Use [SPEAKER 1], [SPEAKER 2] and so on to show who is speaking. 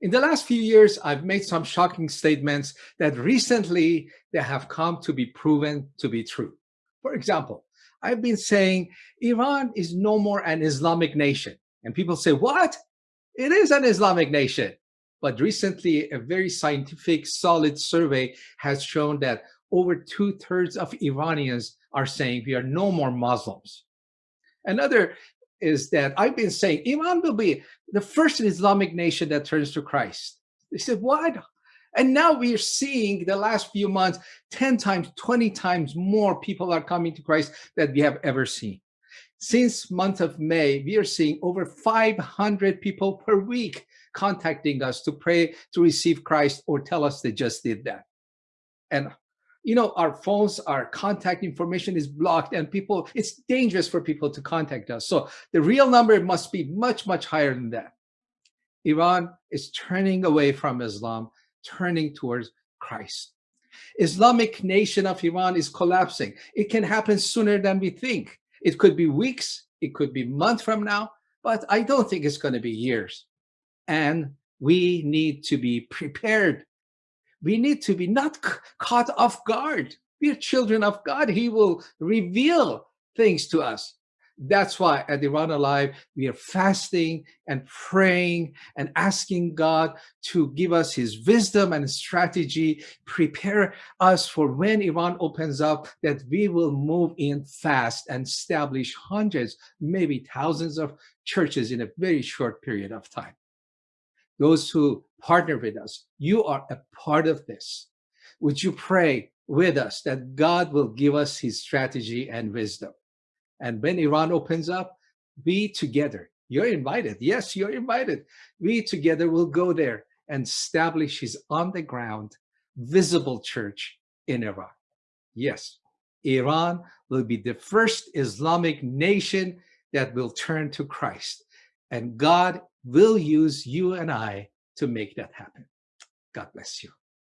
[SPEAKER 1] In the last few years, I've made some shocking statements that recently they have come to be proven to be true. For example, I've been saying Iran is no more an Islamic nation. And people say, what? It is an Islamic nation. But recently, a very scientific, solid survey has shown that over two thirds of Iranians are saying we are no more Muslims. Another is that I've been saying Iran will be the first Islamic nation that turns to Christ. They said, what? And now we are seeing the last few months, 10 times, 20 times more people are coming to Christ that we have ever seen. Since month of May, we are seeing over 500 people per week contacting us to pray to receive Christ or tell us they just did that. And you know, our phones, our contact information is blocked and people, it's dangerous for people to contact us. So the real number must be much, much higher than that. Iran is turning away from Islam, turning towards Christ. Islamic nation of Iran is collapsing. It can happen sooner than we think. It could be weeks, it could be months from now, but I don't think it's going to be years. And we need to be prepared we need to be not caught off guard. We are children of God. He will reveal things to us. That's why at Iran Alive, we are fasting and praying and asking God to give us his wisdom and strategy, prepare us for when Iran opens up, that we will move in fast and establish hundreds, maybe thousands of churches in a very short period of time those who partner with us, you are a part of this. Would you pray with us that God will give us his strategy and wisdom? And when Iran opens up, we together, you're invited. Yes, you're invited. We together will go there and establish his on the ground, visible church in Iran. Yes, Iran will be the first Islamic nation that will turn to Christ. And God will use you and I to make that happen. God bless you.